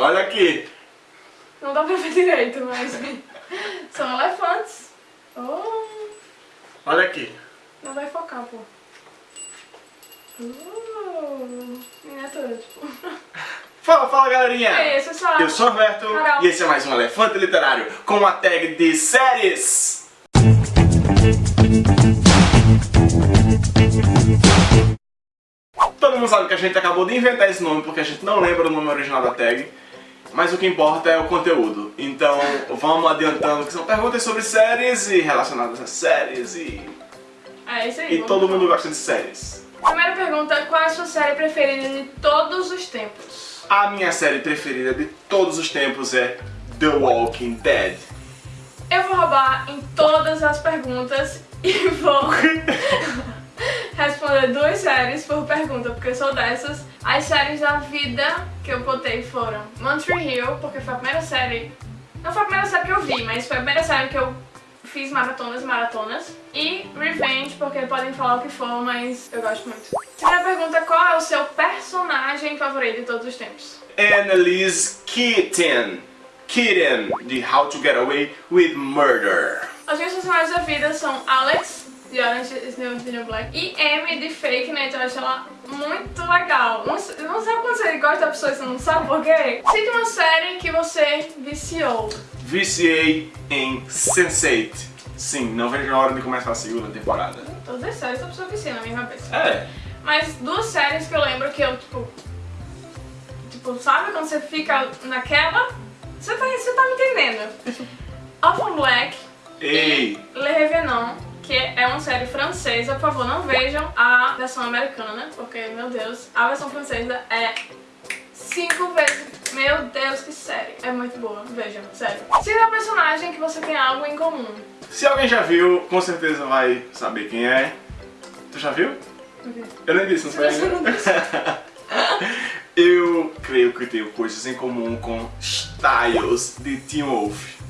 Olha aqui. Não dá pra ver direito, mas são elefantes. Oh, Olha aqui. não vai focar, pô. Uh, miniatura, tipo. Fala, fala galerinha. É isso. Eu sou o Roberto Carol. e esse é mais um Elefante Literário com a tag de séries. Todo mundo sabe que a gente acabou de inventar esse nome porque a gente não lembra o nome original da tag. Mas o que importa é o conteúdo. Então vamos adiantando que são perguntas sobre séries e relacionadas a séries e, É isso aí. e todo mundo gosta de séries. Primeira pergunta: qual é a sua série preferida de todos os tempos? A minha série preferida de todos os tempos é The Walking Dead. Eu vou roubar em todas as perguntas e vou responder duas séries por pergunta, porque eu sou dessas. As séries da vida que eu botei foram One Tree Hill, porque foi a primeira série. Não foi a primeira série que eu vi, mas foi a primeira série que eu fiz maratonas e maratonas. E Revenge, porque podem falar o que for, mas eu gosto muito. Primeira pergunta: qual é o seu personagem favorito de todos os tempos? Annalise Keaton. Keaton, de How to Get Away with Murder. As minhas personagens da vida são Alex, de Orange is the New Black, e Amy, de Fake Net. Eu acho ela muito legal. Não, sei- não sabe quando você gosta da pessoa e você não sabe por quê? Cite uma série que você viciou. Viciei em Sense8. Sim, não vejo a hora de começar a segunda temporada. Todas as séries a pessoa vicia na minha cabeça. É. Mas duas séries que eu lembro que eu, tipo... Tipo, sabe quando você fica naquela? Você tá, você tá me entendendo. Orphan Black Ei, Le Revenant, que é uma série francesa, por favor, não vejam a versão americana, porque, meu Deus, a versão francesa é cinco vezes. Meu Deus, que série! É muito boa, vejam, sério. Se é um personagem que você tem algo em comum. se alguém já viu, com certeza vai saber quem é. Tu já viu? Eu nem disse, não foi não disse. Eu creio que tenho coisas em comum com Styles de Teen Wolf.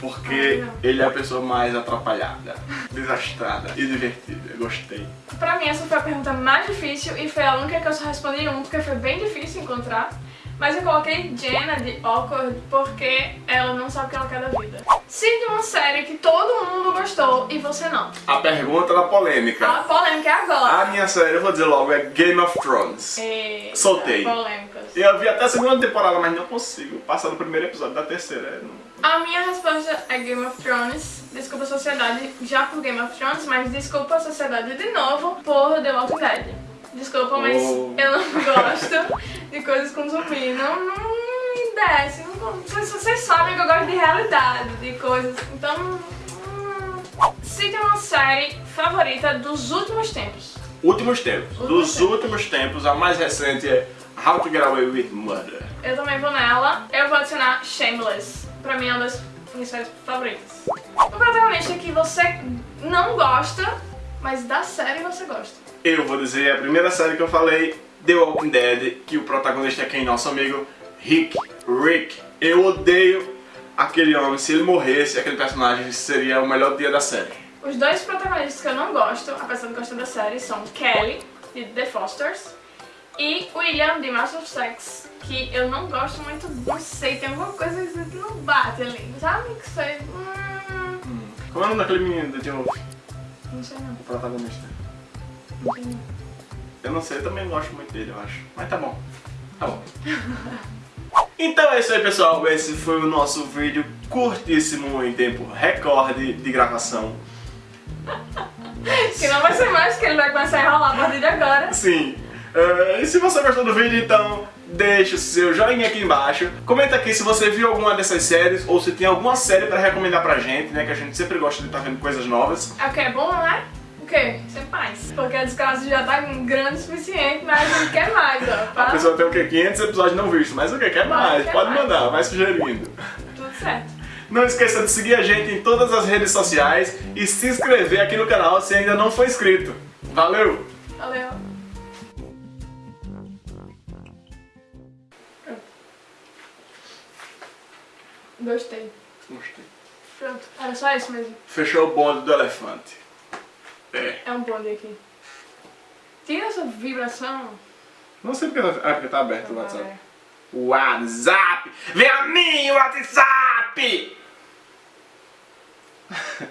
Porque Ah, ele é a pessoa mais atrapalhada, desastrada e divertida. Eu Gostei. Pra mim, essa foi a pergunta mais difícil e foi a única que eu só respondi um, porque foi bem difícil encontrar. Mas eu coloquei Jenna de Awkward porque ela não sabe o que ela quer da vida. Cite uma série que todo mundo gostou e você não. A pergunta da polêmica. A polêmica é agora. A minha série, eu vou dizer logo, é Game of Thrones. Eita, Soltei. Polêmicas. Eu vi até a segunda temporada, mas não consigo passar no primeiro episódio da terceira. é, não- A minha resposta é Game of Thrones. Desculpa a sociedade já por Game of Thrones, mas desculpa a sociedade de novo por The Walking Dead. Desculpa, mas Oh. eu não gosto de coisas com zumbi. Não, não me desce. Não, vocês, sabem que eu gosto de realidade, de coisas. Então. Cite uma série favorita dos últimos tempos. Últimos tempos. Últimos Dos tempos. últimos tempos, a mais recente é How to Get Away with Murder. Eu também vou nela. Eu vou adicionar Shameless. Pra mim é uma das minhas séries favoritas. O protagonista que você não gosta, mas da série você gosta. Eu vou dizer a primeira série que eu falei, The Walking Dead, que o protagonista é quem? Nosso amigo Rick. Rick. Eu odeio aquele homem. Se ele morresse, aquele personagem seria o melhor dia da série. Os dois protagonistas que eu não gosto, apesar de gostar da série, são Kelly, de The Fosters, e William, de Master of Sex, que eu não gosto muito, não sei, tem alguma coisa que não bate ali, sabe? Que foi... Hum, Como é o nome daquele menino do Teen Wolf? não sei não, O protagonista. não sei não. Eu não sei, eu também gosto muito dele, eu acho. Mas tá bom. Tá bom. Então é isso aí, pessoal. Esse foi o nosso vídeo curtíssimo em tempo recorde de gravação. Que não vai ser mais, que ele vai começar a enrolar a partir de agora. Sim. Eh, e se você gostou do vídeo, então deixa o seu joinha aqui embaixo. Comenta aqui se você viu alguma dessas séries ou se tem alguma série pra recomendar pra gente, né? Que a gente sempre gosta de estar vendo coisas novas. É o que é bom, né? O quê? Sempre mais. Porque a desgraça já tá grande o suficiente, mas a gente quer mais, ó. A Pra pessoa tem o quê? 500 episódios não vistos, mas o que? Quer mais? Quer Pode mais. mandar, vai sugerindo. tudo certo. Não esqueça de seguir a gente em todas as redes sociais e se inscrever aqui no canal se ainda não for inscrito. Valeu! Valeu. Gostei. Gostei. Pronto, era só isso mesmo. Fechou o bonde do elefante. É. É um bonde aqui. Tem essa vibração. Não sei porque... Tá, ah, porque tá aberto o tá WhatsApp. É. WhatsApp! Vem a mim, WhatsApp!